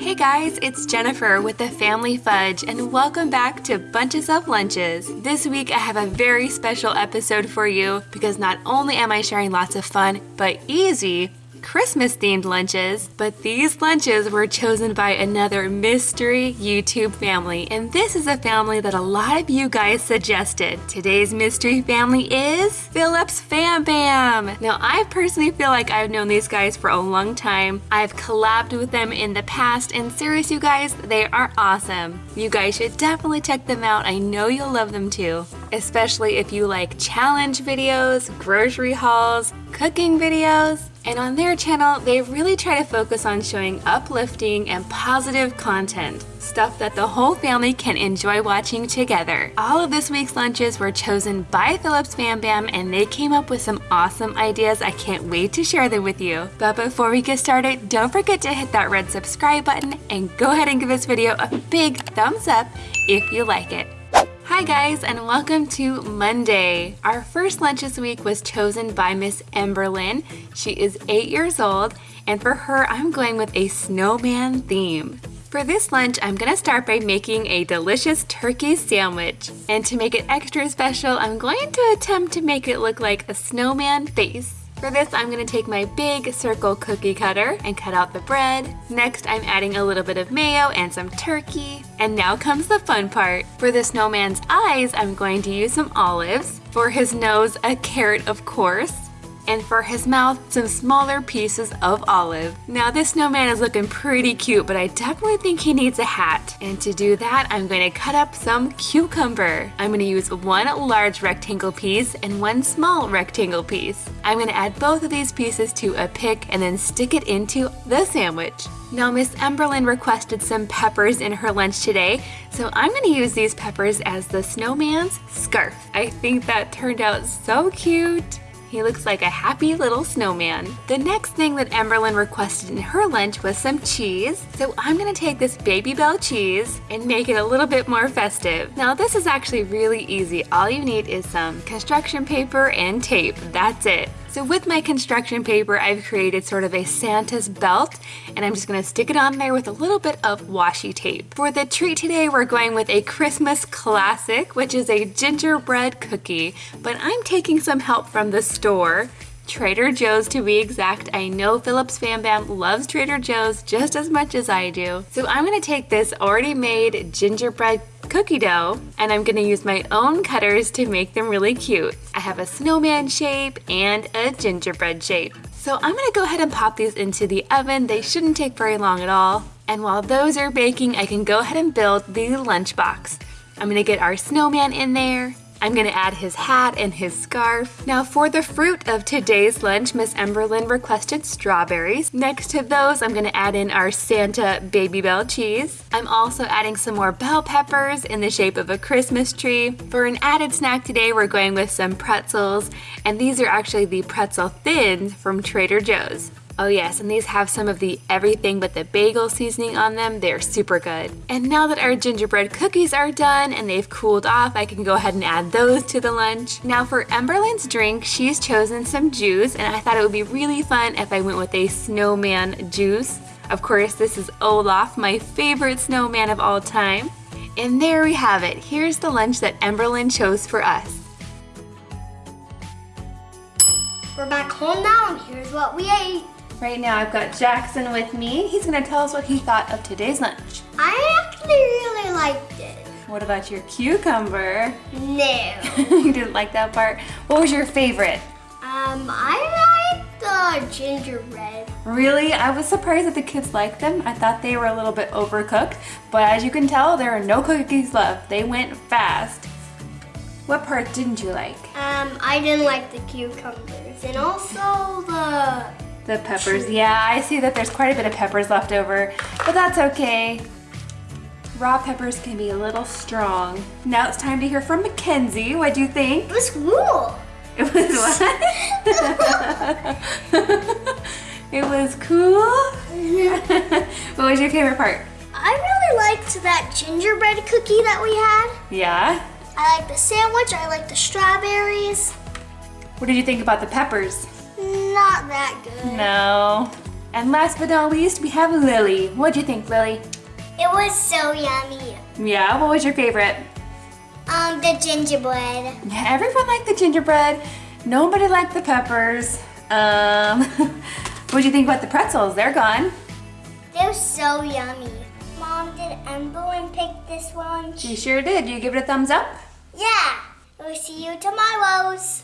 Hey guys, it's Jennifer with the Family Fudge and welcome back to Bunches of Lunches. This week I have a very special episode for you because not only am I sharing lots of fun but easy Christmas themed lunches, but these lunches were chosen by another mystery YouTube family, and this is a family that a lot of you guys suggested. Today's mystery family is Phillips Fam Bam. Now, I personally feel like I've known these guys for a long time. I've collabed with them in the past, and serious, you guys, they are awesome. You guys should definitely check them out. I know you'll love them too, especially if you like challenge videos, grocery hauls, cooking videos, and on their channel, they really try to focus on showing uplifting and positive content, stuff that the whole family can enjoy watching together. All of this week's lunches were chosen by Phillips Fam Bam and they came up with some awesome ideas. I can't wait to share them with you. But before we get started, don't forget to hit that red subscribe button and go ahead and give this video a big thumbs up if you like it. Hi guys and welcome to Monday. Our first lunch this week was chosen by Miss Emberlyn. She is 8 years old and for her I'm going with a snowman theme. For this lunch, I'm gonna start by making a delicious turkey sandwich. And to make it extra special, I'm going to attempt to make it look like a snowman face. For this, I'm gonna take my big circle cookie cutter and cut out the bread. Next, I'm adding a little bit of mayo and some turkey. And now comes the fun part. For the snowman's eyes, I'm going to use some olives. For his nose, a carrot, of course and for his mouth, some smaller pieces of olive. Now this snowman is looking pretty cute, but I definitely think he needs a hat. And to do that, I'm going to cut up some cucumber. I'm going to use one large rectangle piece and one small rectangle piece. I'm going to add both of these pieces to a pick and then stick it into the sandwich. Now Miss Emberlyn requested some peppers in her lunch today, so I'm going to use these peppers as the snowman's scarf. I think that turned out so cute. He looks like a happy little snowman. The next thing that Emberlyn requested in her lunch was some cheese. So I'm gonna take this Babybel cheese and make it a little bit more festive. Now this is actually really easy. All you need is some construction paper and tape. That's it. So with my construction paper, I've created sort of a Santa's belt, and I'm just gonna stick it on there with a little bit of washi tape. For the treat today, we're going with a Christmas classic, which is a gingerbread cookie, but I'm taking some help from the store. Trader Joe's to be exact. I know Phillips Fam Bam loves Trader Joe's just as much as I do. So I'm gonna take this already made gingerbread cookie dough and I'm gonna use my own cutters to make them really cute. I have a snowman shape and a gingerbread shape. So I'm gonna go ahead and pop these into the oven. They shouldn't take very long at all. And while those are baking, I can go ahead and build the lunchbox. I'm gonna get our snowman in there, I'm gonna add his hat and his scarf. Now for the fruit of today's lunch, Miss Emberlyn requested strawberries. Next to those, I'm gonna add in our Santa Babybel cheese. I'm also adding some more bell peppers in the shape of a Christmas tree. For an added snack today, we're going with some pretzels, and these are actually the pretzel thins from Trader Joe's. Oh yes, and these have some of the everything but the bagel seasoning on them. They're super good. And now that our gingerbread cookies are done and they've cooled off, I can go ahead and add those to the lunch. Now for Emberlyn's drink, she's chosen some juice and I thought it would be really fun if I went with a snowman juice. Of course, this is Olaf, my favorite snowman of all time. And there we have it. Here's the lunch that Emberlyn chose for us. We're back home now and here's what we ate. Right now I've got Jackson with me. He's gonna tell us what he thought of today's lunch. I actually really liked it. What about your cucumber? No. you didn't like that part? What was your favorite? Um, I liked the gingerbread. Really? I was surprised that the kids liked them. I thought they were a little bit overcooked, but as you can tell, there are no cookies left. They went fast. What part didn't you like? Um, I didn't like the cucumbers and also the the peppers. Yeah, I see that there's quite a bit of peppers left over, but that's okay. Raw peppers can be a little strong. Now it's time to hear from Mackenzie. What do you think? It was cool. It was what? it was cool? what was your favorite part? I really liked that gingerbread cookie that we had. Yeah? I like the sandwich, I like the strawberries. What did you think about the peppers? Not that good. No. And last but not least, we have Lily. What'd you think, Lily? It was so yummy. Yeah, what was your favorite? Um, the gingerbread. Yeah, everyone liked the gingerbread. Nobody liked the peppers. Um, what do you think about the pretzels? They're gone. They're so yummy. Mom, did Emily pick this one? She sure did. You give it a thumbs up? Yeah. We'll see you tomorrow's.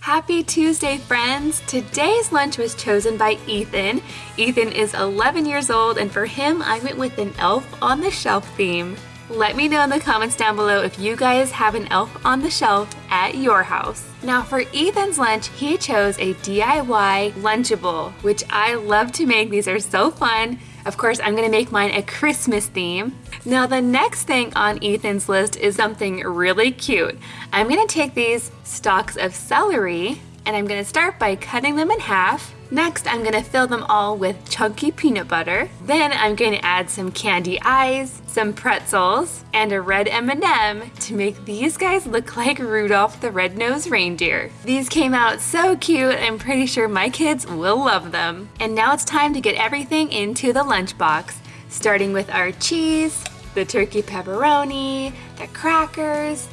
Happy Tuesday, friends! Today's lunch was chosen by Ethan. Ethan is 11 years old, and for him, I went with an elf on the shelf theme. Let me know in the comments down below if you guys have an elf on the shelf at your house. Now for Ethan's lunch, he chose a DIY Lunchable, which I love to make. These are so fun. Of course, I'm gonna make mine a Christmas theme. Now the next thing on Ethan's list is something really cute. I'm gonna take these stalks of celery and I'm gonna start by cutting them in half Next, I'm gonna fill them all with chunky peanut butter. Then I'm going to add some candy eyes, some pretzels, and a red M&M to make these guys look like Rudolph the Red-Nosed Reindeer. These came out so cute, I'm pretty sure my kids will love them. And now it's time to get everything into the lunchbox, starting with our cheese, the turkey pepperoni, the crackers,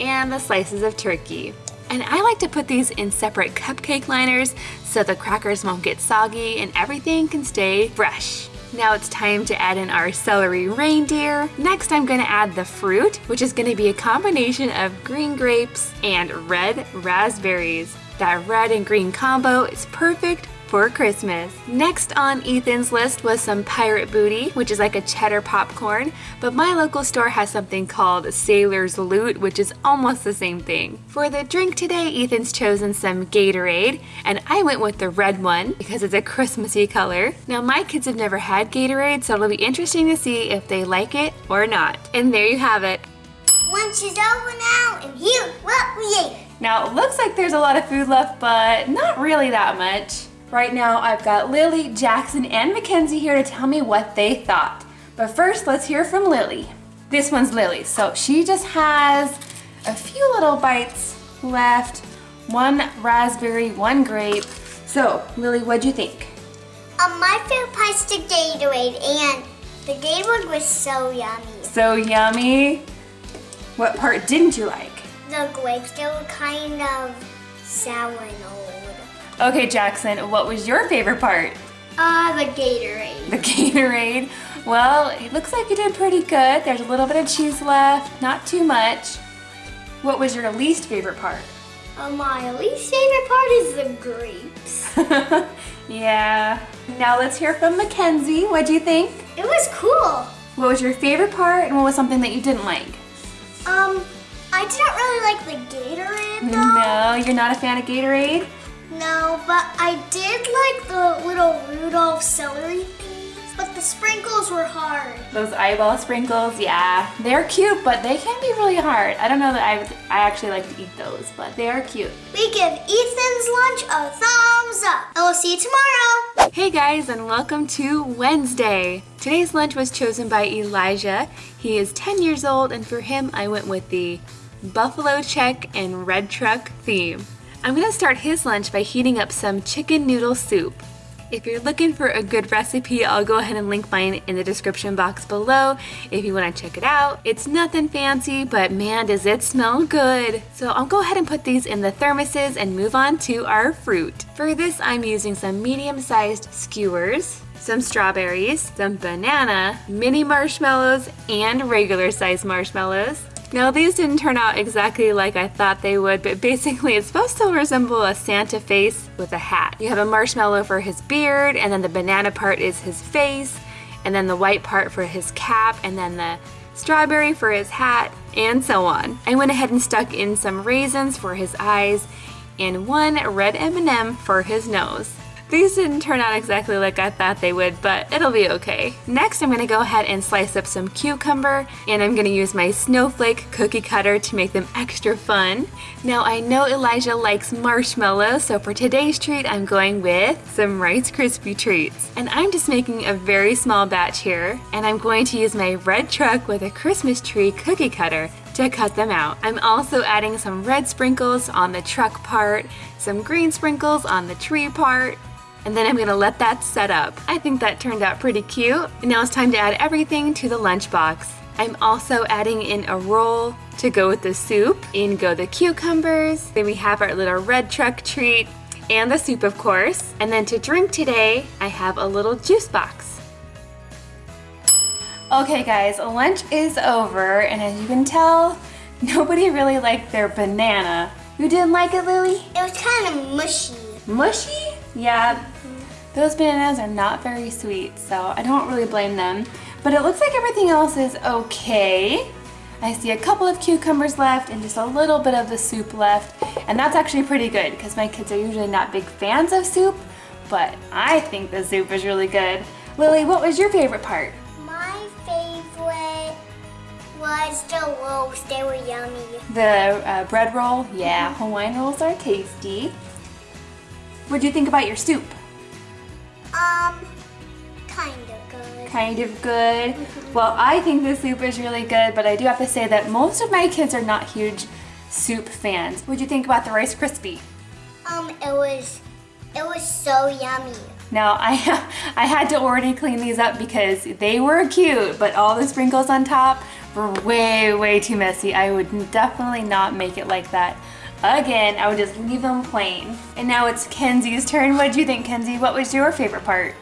and the slices of turkey. And I like to put these in separate cupcake liners so the crackers won't get soggy and everything can stay fresh. Now it's time to add in our celery reindeer. Next I'm gonna add the fruit, which is gonna be a combination of green grapes and red raspberries. That red and green combo is perfect for Christmas. Next on Ethan's list was some Pirate Booty, which is like a cheddar popcorn, but my local store has something called Sailor's Loot, which is almost the same thing. For the drink today, Ethan's chosen some Gatorade, and I went with the red one because it's a Christmassy color. Now my kids have never had Gatorade, so it'll be interesting to see if they like it or not. And there you have it. Lunch is over now, and here what we ate. Now it looks like there's a lot of food left, but not really that much. Right now, I've got Lily, Jackson, and Mackenzie here to tell me what they thought. But first, let's hear from Lily. This one's Lily, so she just has a few little bites left. One raspberry, one grape. So, Lily, what'd you think? Um, my favorite part's the Gatorade, and the Gatorade was so yummy. So yummy. What part didn't you like? The grapes, they were kind of sour and old. Okay, Jackson, what was your favorite part? Uh, the Gatorade. The Gatorade. Well, it looks like you did pretty good. There's a little bit of cheese left, not too much. What was your least favorite part? Uh, my least favorite part is the grapes. yeah. Now let's hear from Mackenzie. What do you think? It was cool. What was your favorite part and what was something that you didn't like? Um, I didn't really like the Gatorade though. No, you're not a fan of Gatorade? No, but I did like the little Rudolph celery things, but the sprinkles were hard. Those eyeball sprinkles, yeah. They're cute, but they can be really hard. I don't know that I, I actually like to eat those, but they are cute. We give Ethan's lunch a thumbs up, and we'll see you tomorrow. Hey guys, and welcome to Wednesday. Today's lunch was chosen by Elijah. He is 10 years old, and for him, I went with the Buffalo Check and Red Truck theme. I'm gonna start his lunch by heating up some chicken noodle soup. If you're looking for a good recipe, I'll go ahead and link mine in the description box below if you wanna check it out. It's nothing fancy, but man, does it smell good. So I'll go ahead and put these in the thermoses and move on to our fruit. For this, I'm using some medium-sized skewers, some strawberries, some banana, mini marshmallows, and regular sized marshmallows, now these didn't turn out exactly like I thought they would, but basically it's supposed to resemble a Santa face with a hat. You have a marshmallow for his beard, and then the banana part is his face, and then the white part for his cap, and then the strawberry for his hat, and so on. I went ahead and stuck in some raisins for his eyes, and one red M&M for his nose. These didn't turn out exactly like I thought they would, but it'll be okay. Next, I'm gonna go ahead and slice up some cucumber, and I'm gonna use my snowflake cookie cutter to make them extra fun. Now, I know Elijah likes marshmallows, so for today's treat, I'm going with some Rice Krispie treats. And I'm just making a very small batch here, and I'm going to use my red truck with a Christmas tree cookie cutter to cut them out. I'm also adding some red sprinkles on the truck part, some green sprinkles on the tree part, And then I'm gonna let that set up. I think that turned out pretty cute. Now it's time to add everything to the lunchbox. I'm also adding in a roll to go with the soup. In go the cucumbers. Then we have our little red truck treat and the soup of course. And then to drink today, I have a little juice box. Okay guys, lunch is over and as you can tell, nobody really liked their banana. You didn't like it, Lily? It was kind of mushy. Mushy? Yeah, those bananas are not very sweet, so I don't really blame them. But it looks like everything else is okay. I see a couple of cucumbers left and just a little bit of the soup left. And that's actually pretty good because my kids are usually not big fans of soup, but I think the soup is really good. Lily, what was your favorite part? My favorite was the rolls. They were yummy. The uh, bread roll? Yeah, Hawaiian rolls are tasty. What do you think about your soup? Um, kind of good. kind of good. Well, I think the soup is really good, but I do have to say that most of my kids are not huge soup fans. What do you think about the Rice Krispie? Um, it was, it was so yummy. Now, I, I had to already clean these up because they were cute, but all the sprinkles on top were way, way too messy. I would definitely not make it like that again. I would just leave them plain. And now it's Kenzie's turn. What do you think, Kenzie? What was your favorite part?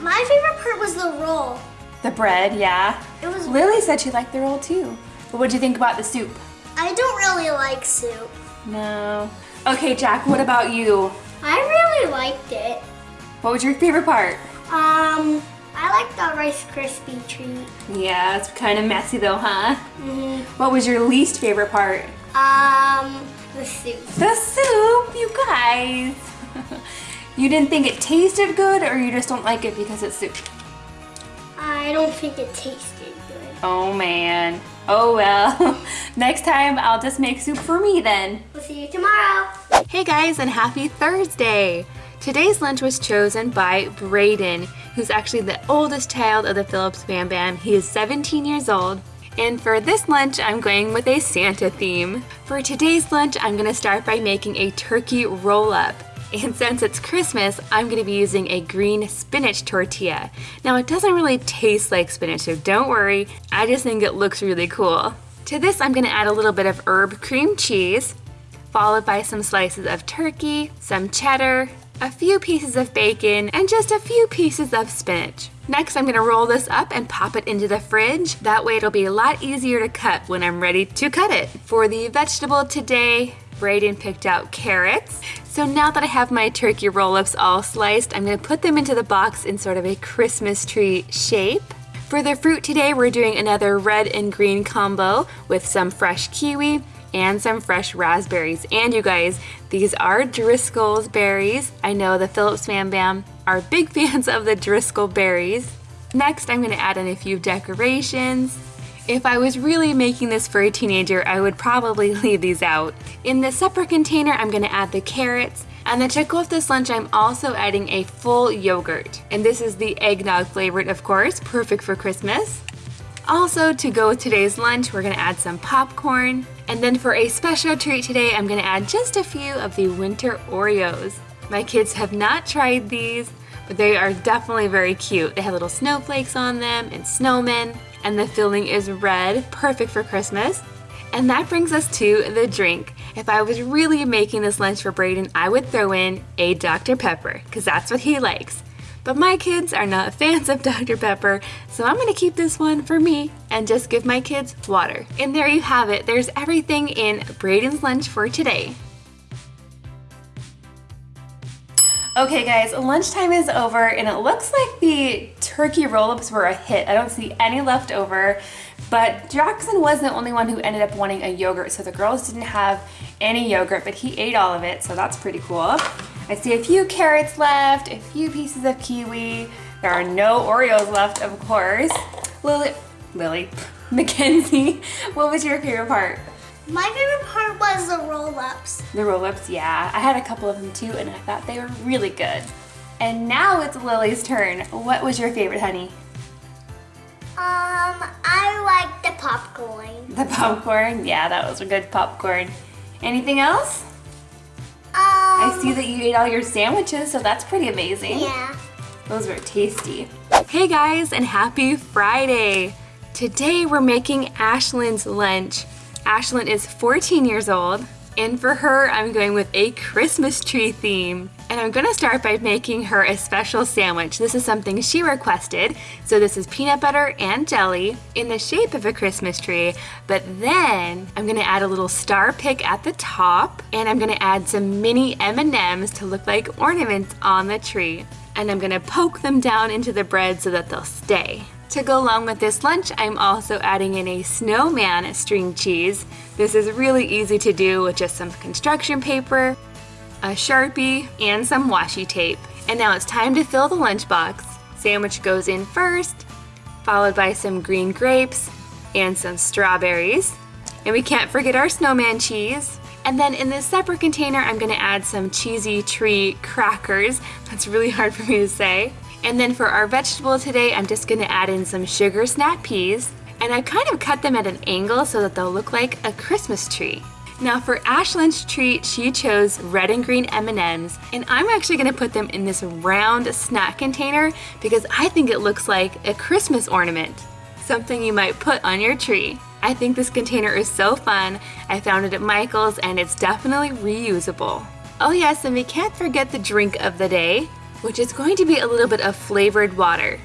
My favorite part was the roll. The bread, yeah. It was. Lily said she liked the roll too. But what do you think about the soup? I don't really like soup. No. Okay, Jack, what about you? I really liked it. What was your favorite part? Um, I like the Rice Krispie treat. Yeah, it's kind of messy though, huh? hmm What was your least favorite part? Um, the soup. The soup, you guys. you didn't think it tasted good or you just don't like it because it's soup? I don't think it tasted good. Oh man. Oh well. Next time I'll just make soup for me then. We'll see you tomorrow. Hey guys, and happy Thursday! Today's lunch was chosen by Braden, who's actually the oldest child of the Phillips Fam Bam. He is 17 years old. And for this lunch, I'm going with a Santa theme. For today's lunch, I'm gonna start by making a turkey roll up. And since it's Christmas, I'm gonna be using a green spinach tortilla. Now, it doesn't really taste like spinach, so don't worry. I just think it looks really cool. To this, I'm gonna add a little bit of herb cream cheese, followed by some slices of turkey, some cheddar, a few pieces of bacon, and just a few pieces of spinach. Next, I'm gonna roll this up and pop it into the fridge. That way it'll be a lot easier to cut when I'm ready to cut it. For the vegetable today, Braden picked out carrots. So now that I have my turkey roll-ups all sliced, I'm gonna put them into the box in sort of a Christmas tree shape. For the fruit today, we're doing another red and green combo with some fresh kiwi and some fresh raspberries. And you guys, these are Driscoll's berries. I know the Phillips Fam Bam are big fans of the Driscoll berries. Next, I'm gonna add in a few decorations. If I was really making this for a teenager, I would probably leave these out. In the separate container, I'm gonna add the carrots, and then to go with this lunch, I'm also adding a full yogurt. And this is the eggnog flavored, of course, perfect for Christmas. Also, to go with today's lunch, we're gonna add some popcorn. And then for a special treat today, I'm gonna add just a few of the winter Oreos. My kids have not tried these, but they are definitely very cute. They have little snowflakes on them and snowmen, and the filling is red, perfect for Christmas. And that brings us to the drink. If I was really making this lunch for Braden, I would throw in a Dr. Pepper, because that's what he likes. But my kids are not fans of Dr. Pepper, so I'm gonna keep this one for me and just give my kids water. And there you have it. There's everything in Braden's lunch for today. Okay guys, lunchtime is over and it looks like the turkey roll-ups were a hit. I don't see any left over, but Jackson was the only one who ended up wanting a yogurt, so the girls didn't have any yogurt, but he ate all of it, so that's pretty cool. I see a few carrots left, a few pieces of kiwi. There are no Oreos left, of course. Lily, Lily, Mackenzie, what was your favorite part? My favorite part was the roll-ups. The roll-ups, yeah. I had a couple of them too, and I thought they were really good. And now it's Lily's turn. What was your favorite, honey? Um, I like the popcorn. The popcorn? Yeah, that was a good popcorn. Anything else? See that you ate all your sandwiches, so that's pretty amazing. Yeah. Those were tasty. Hey guys, and happy Friday! Today we're making Ashlyn's lunch. Ashlyn is 14 years old, and for her, I'm going with a Christmas tree theme. And I'm gonna start by making her a special sandwich. This is something she requested. So this is peanut butter and jelly in the shape of a Christmas tree. But then I'm gonna add a little star pick at the top and I'm gonna add some mini M&Ms to look like ornaments on the tree. And I'm gonna poke them down into the bread so that they'll stay. To go along with this lunch, I'm also adding in a snowman string cheese. This is really easy to do with just some construction paper, a Sharpie, and some washi tape. And now it's time to fill the lunchbox. Sandwich goes in first, followed by some green grapes and some strawberries. And we can't forget our snowman cheese. And then in this separate container, I'm gonna add some cheesy tree crackers. That's really hard for me to say. And then for our vegetable today, I'm just gonna add in some sugar snap peas. And I kind of cut them at an angle so that they'll look like a Christmas tree. Now for Ashlyn's treat, she chose red and green M&Ms, and I'm actually gonna put them in this round snack container because I think it looks like a Christmas ornament, something you might put on your tree. I think this container is so fun. I found it at Michael's and it's definitely reusable. Oh yes, and we can't forget the drink of the day, which is going to be a little bit of flavored water.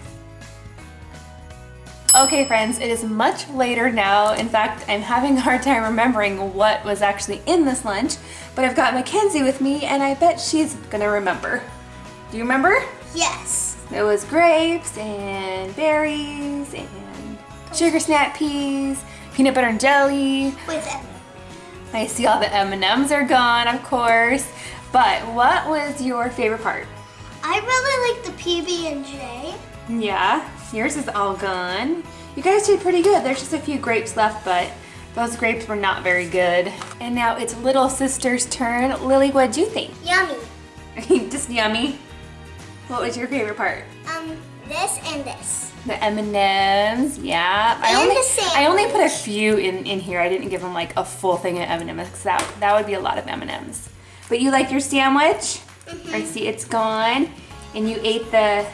Okay friends, it is much later now. In fact, I'm having a hard time remembering what was actually in this lunch, but I've got Mackenzie with me and I bet she's gonna remember. Do you remember? Yes. It was grapes and berries and sugar snap peas, peanut butter and jelly. With M. I see all the M&Ms are gone, of course. But what was your favorite part? I really like the PB&J. Yeah, yours is all gone. You guys did pretty good. There's just a few grapes left, but those grapes were not very good. And now it's little sister's turn. Lily, what'd you think? Yummy. just yummy. What was your favorite part? Um, this and this. The M&Ms, yeah. I only, the I only put a few in, in here. I didn't give them like a full thing of M&Ms because that, that would be a lot of M&Ms. But you like your sandwich? Mm-hmm. Or see, it's gone. And you ate the,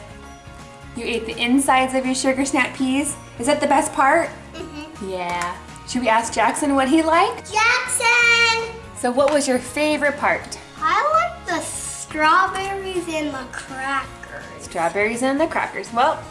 you ate the insides of your sugar snap peas. Is that the best part? Mm-hmm. Yeah. Should we ask Jackson what he liked? Jackson! So what was your favorite part? I like the strawberries and the crackers. Strawberries and the crackers. Well,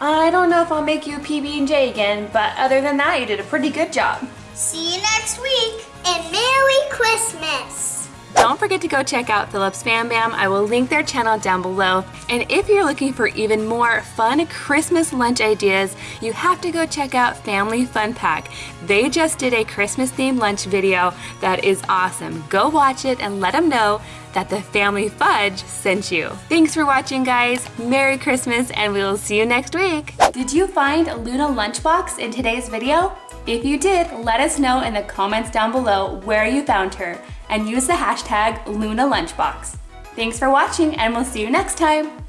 I don't know if I'll make you a PB&J again, but other than that, you did a pretty good job. See you next week, and Merry Christmas! Don't forget to go check out Phillips Fam Bam. I will link their channel down below. And if you're looking for even more fun Christmas lunch ideas, you have to go check out Family Fun Pack. They just did a Christmas themed lunch video that is awesome. Go watch it and let them know that the Family Fudge sent you. Thanks for watching guys. Merry Christmas and we will see you next week. Did you find a Luna Lunchbox in today's video? If you did, let us know in the comments down below where you found her and use the hashtag LunaLunchbox. Thanks for watching and we'll see you next time.